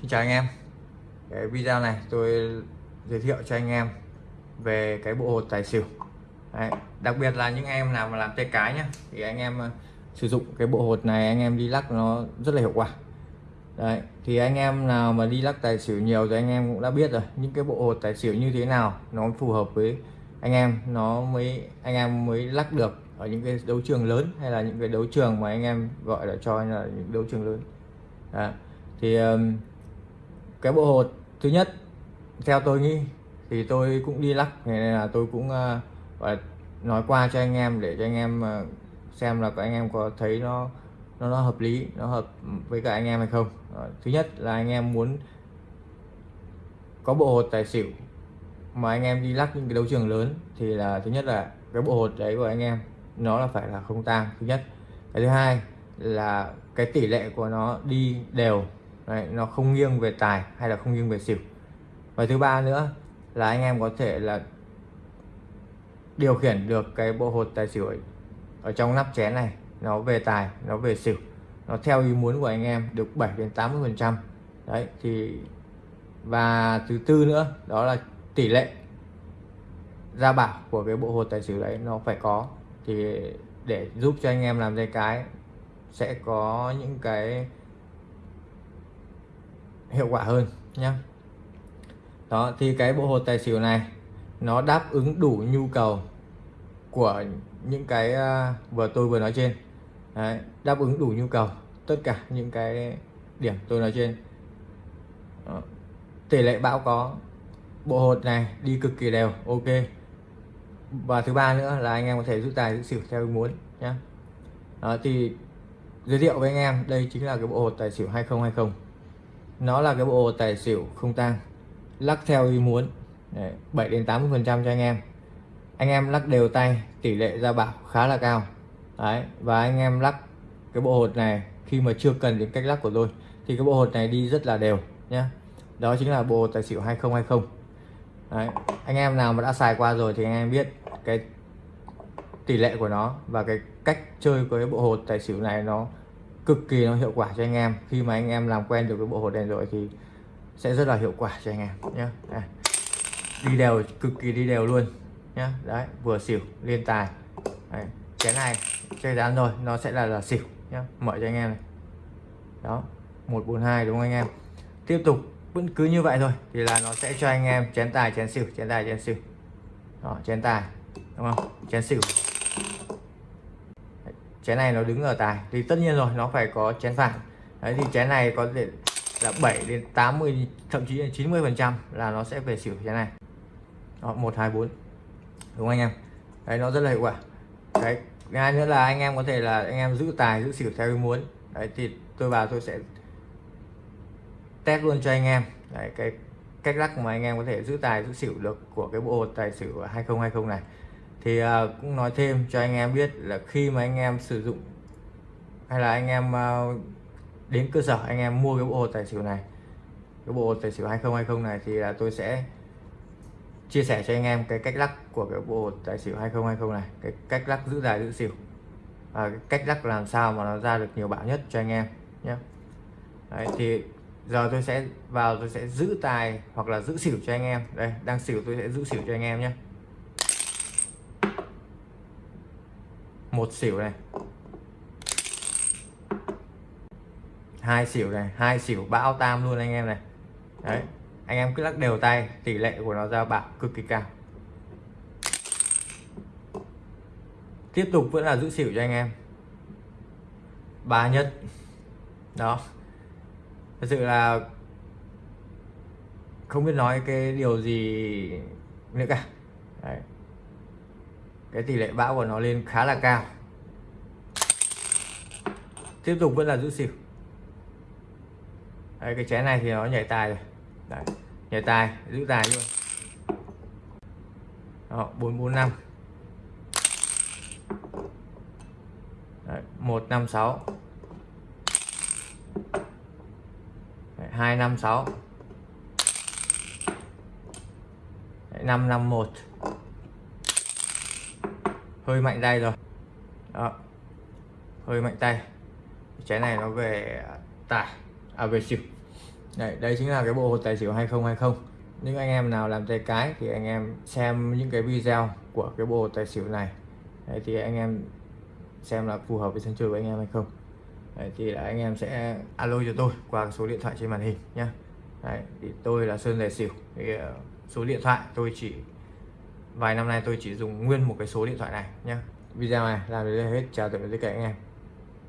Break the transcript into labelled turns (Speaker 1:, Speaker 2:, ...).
Speaker 1: Xin chào anh em. Cái video này tôi giới thiệu cho anh em về cái bộ hột tài xỉu. Đấy, đặc biệt là những em nào mà làm tay cái nhá thì anh em ờ, sử dụng cái bộ hột này anh em đi lắc nó rất là hiệu quả. Đấy, thì anh em nào mà đi lắc tài xỉu nhiều thì anh em cũng đã biết rồi những cái bộ hột tài xỉu như thế nào nó phù hợp với anh em nó mới anh em mới lắc được ở những cái đấu trường lớn hay là những cái đấu trường mà anh em gọi là cho là những đấu trường lớn. Đấy. thì um, cái bộ hột thứ nhất theo tôi nghĩ thì tôi cũng đi lắc nên là tôi cũng uh, nói qua cho anh em để cho anh em uh, xem là các anh em có thấy nó nó nó hợp lý nó hợp với cả anh em hay không. Uh, thứ nhất là anh em muốn có bộ hột tài xỉu mà anh em đi lắc những cái đấu trường lớn thì là thứ nhất là cái bộ hột đấy của anh em nó là phải là không tang thứ nhất. Cái thứ hai là cái tỷ lệ của nó đi đều đấy, nó không nghiêng về tài hay là không nghiêng về xỉu. Và thứ ba nữa là anh em có thể là điều khiển được cái bộ hột tài xỉu ấy, ở trong nắp chén này. Nó về tài nó về xỉu. Nó theo ý muốn của anh em được 7 đến 80 phần trăm. Đấy thì và thứ tư nữa đó là tỷ lệ ra bảo của cái bộ hột tài xỉu đấy nó phải có. Thì để giúp cho anh em làm dây cái sẽ có những cái hiệu quả hơn nhé đó thì cái bộ hột tài xỉu này nó đáp ứng đủ nhu cầu của những cái à, vừa tôi vừa nói trên. Đấy, đáp ứng đủ nhu cầu tất cả những cái điểm tôi nói trên. Đó. tỷ lệ bão có bộ hột này đi cực kỳ đều ok. Và thứ ba nữa là anh em có thể rút tài rút xỉu theo ý muốn nhé đó thì giới thiệu với anh em đây chính là cái bộ hột tài xỉu 2020 nó là cái bộ tài xỉu không tang lắc theo ý muốn. Đấy, 7 đến 80 phần trăm cho anh em. Anh em lắc đều tay tỷ lệ ra bảo khá là cao. Đấy, và anh em lắc cái bộ hột này khi mà chưa cần đến cách lắc của tôi thì cái bộ hột này đi rất là đều nhé đó chính là bộ hột tài xỉu 2020 Đấy, anh em nào mà đã xài qua rồi thì anh em biết cái tỷ lệ của nó và cái cách chơi của cái bộ hột tài xỉu này nó cực kỳ nó hiệu quả cho anh em. Khi mà anh em làm quen được cái bộ hột này rồi thì sẽ rất là hiệu quả cho anh em nhé đi đều, cực kỳ đi đều luôn nhé đấy, vừa xỉu liên tài. Đấy. cái này chơi dán rồi, nó sẽ là là xỉu nhé mở cho anh em này. Đó 142 đúng không anh em? Tiếp tục, vẫn cứ như vậy thôi thì là nó sẽ cho anh em chén tài, chén xỉu, chén tài, chén xỉu. Đó, chén tài, đúng không? Chén xỉu chén này nó đứng ở tài thì tất nhiên rồi nó phải có chén phản đấy thì chén này có thể là 7 đến 80 thậm chí là 90 phần trăm là nó sẽ về xỉu chén này. Đó, 1 2 4 đúng anh em? Đấy nó rất là hiệu quả. Đấy hai nữa là anh em có thể là anh em giữ tài giữ xỉu theo ý muốn. Đấy thì tôi vào tôi sẽ test luôn cho anh em. Đấy, cái cách lắc mà anh em có thể giữ tài giữ xỉu được của cái bộ tài xỉu 2020 này thì uh, cũng nói thêm cho anh em biết là khi mà anh em sử dụng hay là anh em uh, đến cơ sở anh em mua cái bộ tài xỉu này cái bộ tài xỉu 2020 này thì là tôi sẽ chia sẻ cho anh em cái cách lắc của cái bộ tài xỉu 2020 này cái cách lắc giữ tài giữ xỉu và cái cách lắc làm sao mà nó ra được nhiều bão nhất cho anh em nhé. Đấy, thì giờ tôi sẽ vào tôi sẽ giữ tài hoặc là giữ xỉu cho anh em. Đây đang xỉu tôi sẽ giữ xỉu cho anh em nhé. Một xỉu này. Hai xỉu này, hai xỉu bão tam luôn anh em này. Đấy, anh em cứ lắc đều tay, tỷ lệ của nó ra bạc cực kỳ cao. Tiếp tục vẫn là giữ xỉu cho anh em. Ba nhất. Đó. Thật sự là không biết nói cái điều gì nữa cả cái tỷ lệ bão của nó lên khá là cao. Tiếp tục vẫn là giữ xỉu. Đấy, cái chén này thì nó nhảy tài rồi. Đấy. nhảy tài giữ tài luôn. Đó, 445 Đấy, 156 Đấy, 256 Đấy, 551 hơi mạnh tay rồi. Đó. Hơi mạnh tay. Trái này nó về tải, à về xỉu đây, đây chính là cái bộ hột tài xỉu 2020 những anh em nào làm tay cái thì anh em xem những cái video của cái bộ tài xỉu này. Đấy, thì anh em xem là phù hợp với sân chơi của anh em hay không. Đấy, thì là anh em sẽ alo cho tôi qua số điện thoại trên màn hình nhé thì tôi là Sơn Tài Xỉu. Thì uh, số điện thoại tôi chỉ vài năm nay tôi chỉ dùng nguyên một cái số điện thoại này nhé video này làm đến đây hết, chào tạm biệt tất cả anh em.